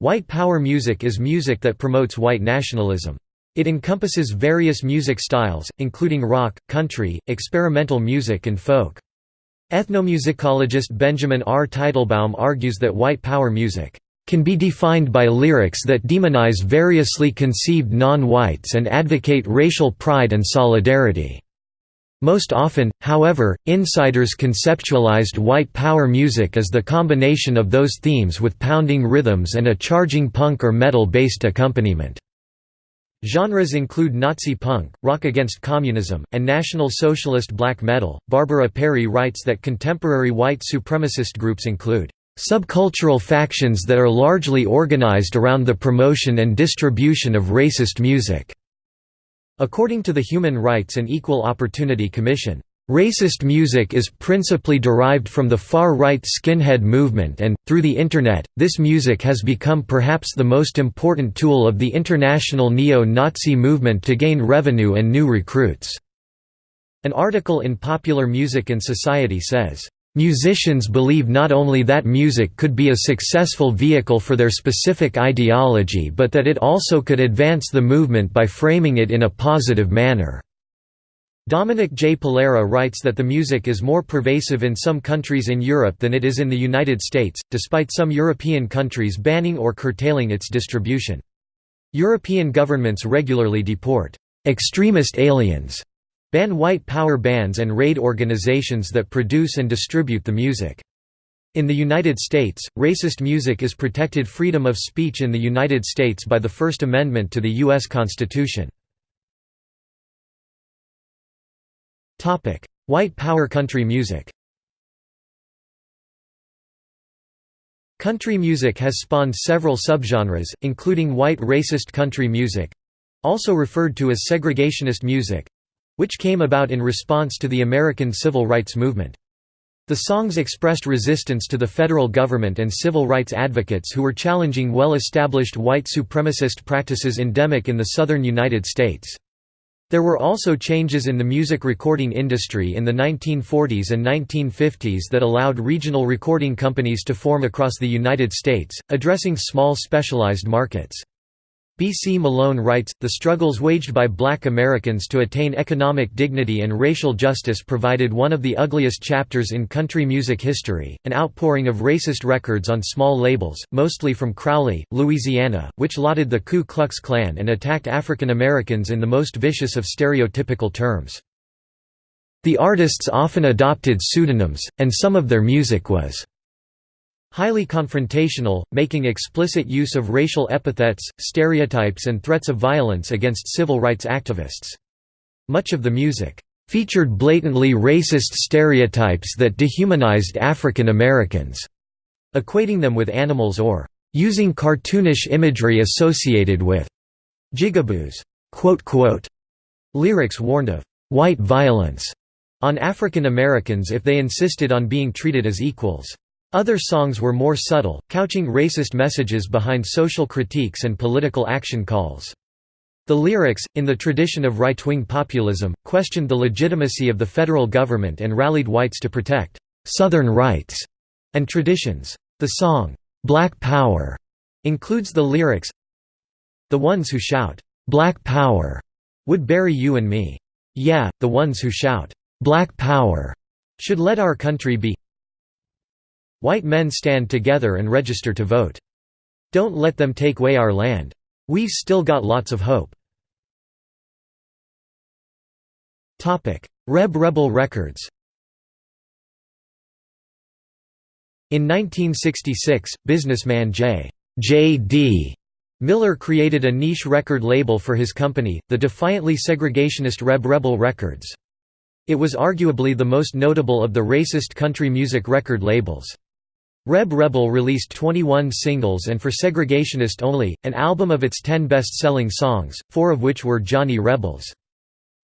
White power music is music that promotes white nationalism. It encompasses various music styles, including rock, country, experimental music and folk. Ethnomusicologist Benjamin R. Teitelbaum argues that white power music can be defined by lyrics that demonize variously conceived non-whites and advocate racial pride and solidarity. Most often, however, insiders conceptualized white power music as the combination of those themes with pounding rhythms and a charging punk or metal-based accompaniment. Genres include Nazi punk, rock against communism, and National Socialist black metal. Barbara Perry writes that contemporary white supremacist groups include subcultural factions that are largely organized around the promotion and distribution of racist music. According to the Human Rights and Equal Opportunity Commission, Racist music is principally derived from the far-right skinhead movement and, through the Internet, this music has become perhaps the most important tool of the international neo-Nazi movement to gain revenue and new recruits." An article in Popular Music and Society says, Musicians believe not only that music could be a successful vehicle for their specific ideology but that it also could advance the movement by framing it in a positive manner. Dominic J. Pulera writes that the music is more pervasive in some countries in Europe than it is in the United States, despite some European countries banning or curtailing its distribution. European governments regularly deport extremist aliens ban white power bands and raid organizations that produce and distribute the music. In the United States, racist music is protected freedom of speech in the United States by the First Amendment to the U.S. Constitution. White power country music Country music has spawned several subgenres, including white racist country music—also referred to as segregationist music, which came about in response to the American Civil Rights Movement. The songs expressed resistance to the federal government and civil rights advocates who were challenging well-established white supremacist practices endemic in the southern United States. There were also changes in the music recording industry in the 1940s and 1950s that allowed regional recording companies to form across the United States, addressing small specialized markets. B. C. Malone writes, the struggles waged by black Americans to attain economic dignity and racial justice provided one of the ugliest chapters in country music history, an outpouring of racist records on small labels, mostly from Crowley, Louisiana, which lauded the Ku Klux Klan and attacked African Americans in the most vicious of stereotypical terms. The artists often adopted pseudonyms, and some of their music was Highly confrontational, making explicit use of racial epithets, stereotypes and threats of violence against civil rights activists. Much of the music featured blatantly racist stereotypes that dehumanized African Americans, equating them with animals or using cartoonish imagery associated with jigaboos. Lyrics warned of white violence on African Americans if they insisted on being treated as equals. Other songs were more subtle, couching racist messages behind social critiques and political action calls. The lyrics, in the tradition of right-wing populism, questioned the legitimacy of the federal government and rallied whites to protect «Southern rights» and traditions. The song, "'Black Power' includes the lyrics The ones who shout, "'Black Power' would bury you and me. Yeah, the ones who shout, "'Black Power' should let our country be White men stand together and register to vote. Don't let them take away our land. We've still got lots of hope. Reb Rebel Records In 1966, businessman J. J. D. Miller created a niche record label for his company, the defiantly segregationist Reb Rebel Records. It was arguably the most notable of the racist country music record labels. Reb Rebel released 21 singles and for Segregationist Only, an album of its 10 best-selling songs, four of which were Johnny Rebels.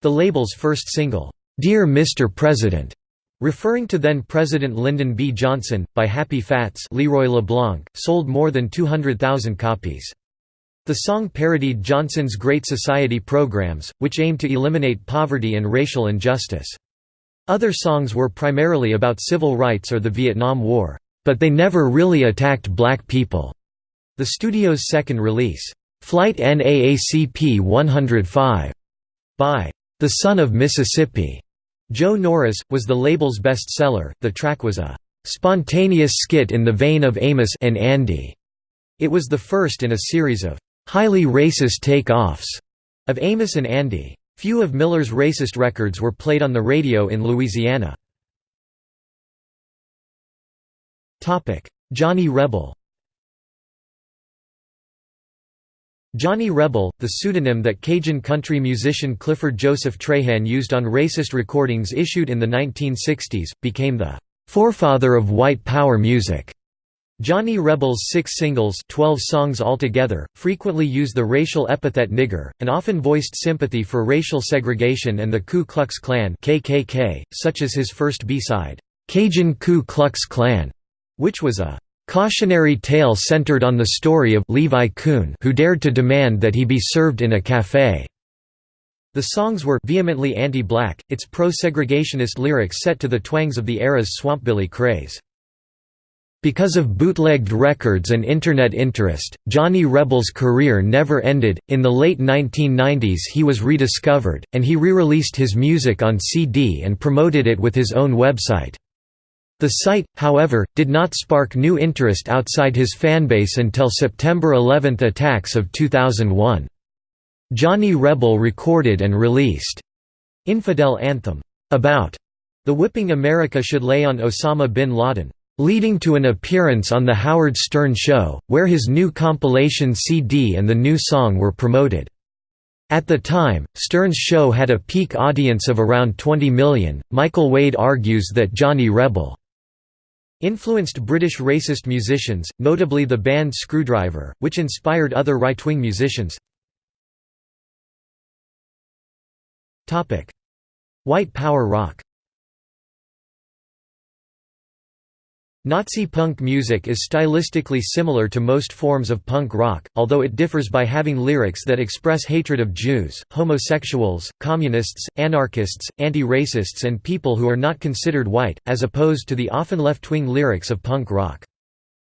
The label's first single, "'Dear Mr. President' referring to then-President Lyndon B. Johnson, by Happy Fats Leroy LeBlanc, sold more than 200,000 copies. The song parodied Johnson's Great Society programs, which aimed to eliminate poverty and racial injustice. Other songs were primarily about civil rights or the Vietnam War. But they never really attacked black people. The studio's second release, "'Flight NAACP 105' by The Son of Mississippi", Joe Norris, was the label's best seller. The track was a "'spontaneous skit in the vein of Amos and Andy'". It was the first in a series of "'highly racist take-offs' of Amos and Andy. Few of Miller's racist records were played on the radio in Louisiana. Johnny Rebel Johnny Rebel, the pseudonym that Cajun country musician Clifford Joseph Trahan used on racist recordings issued in the 1960s, became the "...forefather of white power music." Johnny Rebel's six singles 12 songs altogether, frequently used the racial epithet nigger, and often voiced sympathy for racial segregation and the Ku Klux Klan KKK, such as his first B-side, "'Cajun Ku Klux Klan' which was a cautionary tale centered on the story of Levi Coon who dared to demand that he be served in a café. The songs were vehemently anti-black, its pro-segregationist lyrics set to the twangs of the era's swampbilly craze. Because of bootlegged records and Internet interest, Johnny Rebel's career never ended. In the late 1990s, he was rediscovered, and he re released his music on CD and promoted it with his own website. The site, however, did not spark new interest outside his fanbase until September 11 attacks of 2001. Johnny Rebel recorded and released Infidel Anthem, about the whipping America should lay on Osama bin Laden leading to an appearance on The Howard Stern Show, where his new compilation CD and the new song were promoted. At the time, Stern's show had a peak audience of around 20 million. Michael Wade argues that Johnny Rebel influenced British racist musicians, notably the band Skrewdriver, which inspired other right-wing musicians. White power rock Nazi punk music is stylistically similar to most forms of punk rock, although it differs by having lyrics that express hatred of Jews, homosexuals, communists, anarchists, anti-racists and people who are not considered white, as opposed to the often left-wing lyrics of punk rock.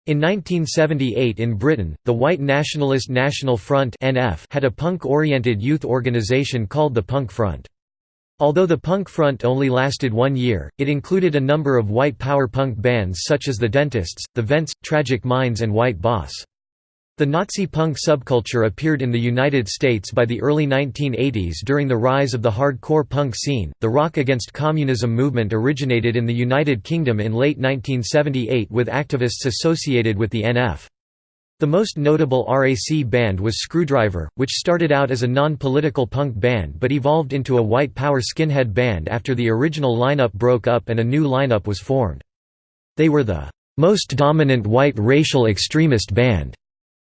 In 1978 in Britain, the white nationalist National Front had a punk-oriented youth organisation called the Punk Front. Although the punk front only lasted one year, it included a number of white power punk bands such as The Dentists, The Vents, Tragic Minds and White Boss. The Nazi punk subculture appeared in the United States by the early 1980s during the rise of the hardcore punk scene. The Rock Against Communism movement originated in the United Kingdom in late 1978 with activists associated with the NF. The most notable RAC band was Skrewdriver, which started out as a non-political punk band but evolved into a white power skinhead band after the original lineup broke up and a new lineup was formed. They were the most dominant white racial extremist band,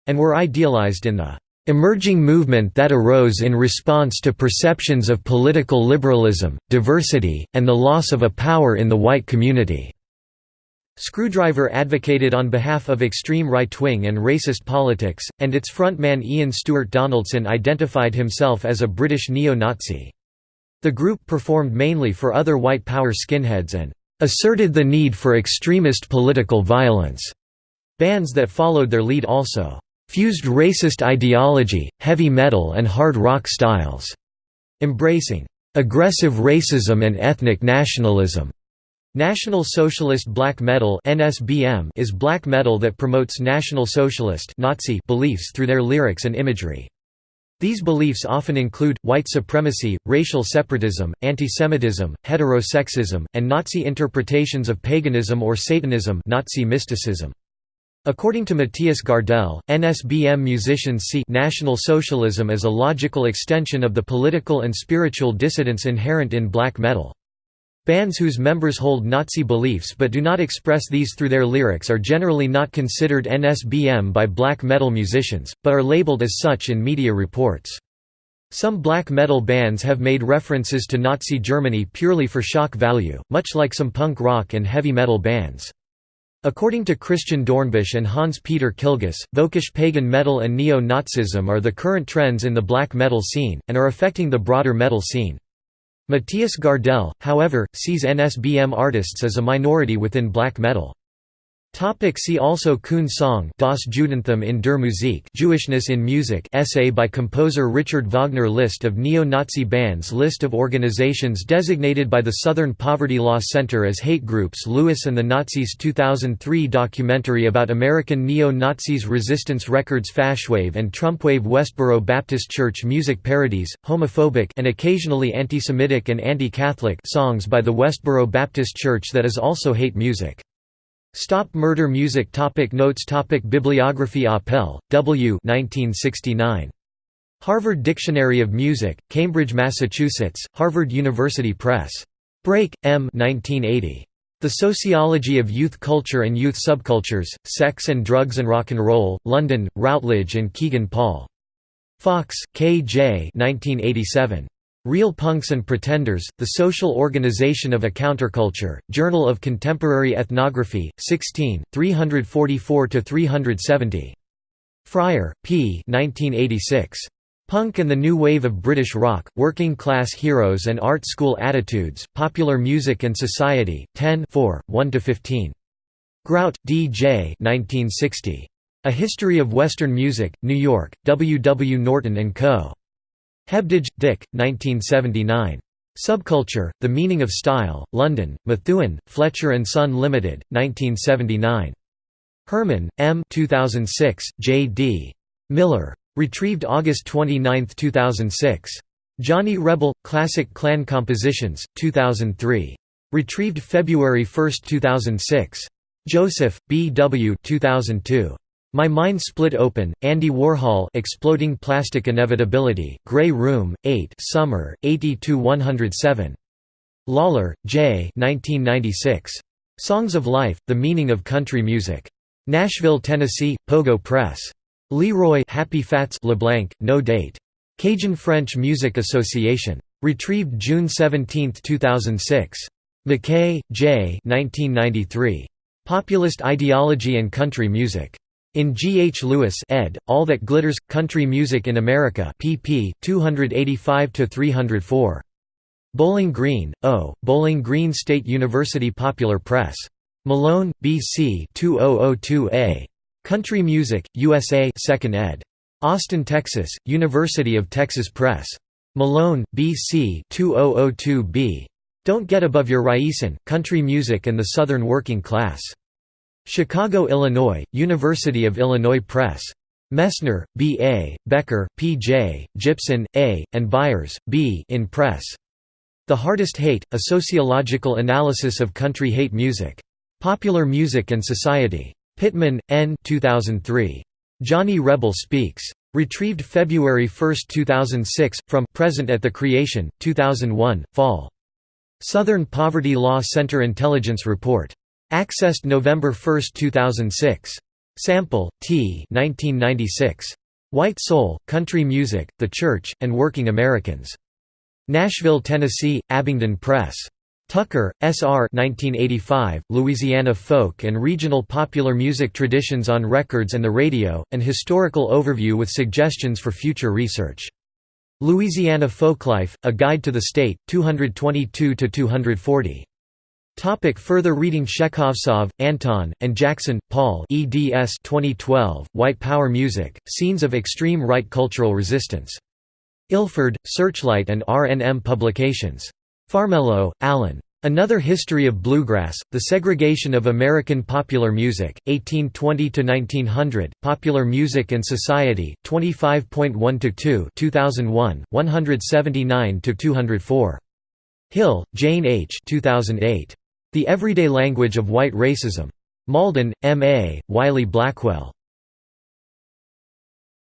and were idealized in the emerging movement that arose in response to perceptions of political liberalism, diversity, and the loss of a power in the white community. Skrewdriver advocated on behalf of extreme right-wing and racist politics, and its frontman Ian Stewart Donaldson identified himself as a British neo-Nazi. The group performed mainly for other white power skinheads and asserted the need for extremist political violence. Bands that followed their lead also fused racist ideology, heavy metal and hard rock styles, embracing aggressive racism and ethnic nationalism. National Socialist Black Metal (NSBM) is black metal that promotes National Socialist Nazi beliefs through their lyrics and imagery. These beliefs often include, white supremacy, racial separatism, antisemitism, heterosexism, and Nazi interpretations of paganism or Satanism Nazi mysticism. According to Mattias Gardell, NSBM musicians see National Socialism as a logical extension of the political and spiritual dissidence inherent in black metal. Bands whose members hold Nazi beliefs but do not express these through their lyrics are generally not considered NSBM by black metal musicians, but are labeled as such in media reports. Some black metal bands have made references to Nazi Germany purely for shock value, much like some punk rock and heavy metal bands. According to Christian Dornbusch and Hans-Peter Killguss, Völkisch pagan metal and neo-Nazism are the current trends in the black metal scene, and are affecting the broader metal scene. Mattias Gardell, however, sees NSBM artists as a minority within black metal. Topic see also Coon song Das Judentum in der Musik Jewishness in Music essay by composer Richard Wagner List of neo-Nazi bands List of organizations designated by the Southern Poverty Law Center as hate groups Louis and the Nazis 2003 documentary about American neo-Nazis Resistance Records Fashwave and Trumpwave Westboro Baptist Church music parodies, homophobic and occasionally anti-Semitic and anti-Catholic songs by the Westboro Baptist Church that is also hate music Stop Murder Music topic Notes topic Bibliography Apel, W 1969. Harvard Dictionary of Music, Cambridge, Massachusetts, Harvard University Press. Brake, M 1980. The Sociology of Youth Culture and Youth Subcultures, Sex and Drugs and Rock and Roll, London, Routledge and Kegan Paul. Fox, K. J. 1987. Real Punks and Pretenders, The Social Organization of a Counterculture, Journal of Contemporary Ethnography, 16, 344–370. Fryer, P. 1986. Punk and the New Wave of British Rock, Working Class Heroes and Art School Attitudes, Popular Music and Society, 10 1–15. Grout, D. J. 1960. A History of Western Music, New York, W. W. Norton & Co. Hebdige, Dick, 1979. Subculture, The Meaning of Style, London, Methuen, Fletcher & Son Limited, 1979. Herman, M. 2006, J. D. Miller. Retrieved August 29, 2006. Johnny Rebel, Classic Clan Compositions, 2003. Retrieved February 1, 2006. Joseph, B. W. 2002. My Mind Split Open, Andy Warhol Exploding Plastic Inevitability, Grey Room, 8 Summer, 80–107. Lawler, J. 1996. Songs of Life, The Meaning of Country Music. Nashville, Tennessee, Pogo Press. Leroy Happy Fats LeBlanc, no date. Cajun French Music Association. Retrieved June 17, 2006. McKay, J. 1993. Populist Ideology and Country Music. In G. H. Lewis ed., All That Glitters – Country Music in America pp. 285–304. Bowling Green, O., Bowling Green State University Popular Press. Malone, B. C. 2002a. Country Music, USA 2nd ed. Austin, Texas, University of Texas Press. Malone, B. C. 2002b. Don't Get Above Your Raisin', Country Music and the Southern Working Class. Chicago, Illinois, University of Illinois Press. Messner, B. A., Becker, P. J., Gibson, A., and Byers, B. in Press. The Hardest Hate, A Sociological Analysis of Country Hate Music. Popular Music and Society. Pittman, N. 2003. Johnny Rebel Speaks. Retrieved February 1, 2006, from Present at the Creation, 2001, Fall. Southern Poverty Law Center Intelligence Report. Accessed November 1, 2006. Sample, T 1996. White Soul, Country Music, The Church, and Working Americans. Nashville, Tennessee, Abingdon Press. Tucker, S. R. 1985, Louisiana Folk and Regional Popular Music Traditions on Records and the Radio, an historical overview with suggestions for future research. Louisiana Folklife, A Guide to the State, 222–240. Topic further reading Shekhovtsov, Anton, and Jackson, Paul eds 2012, White Power Music, Scenes of Extreme Right Cultural Resistance. Ilford, Searchlight and RNM Publications. Farmelo, Alan. Another History of Bluegrass, The Segregation of American Popular Music, 1820–1900, Popular Music and Society, 25.1–2 2001, 179–204. Hill, Jane H. 2008. The Everyday Language of White Racism. Malden, M. A., Wiley Blackwell.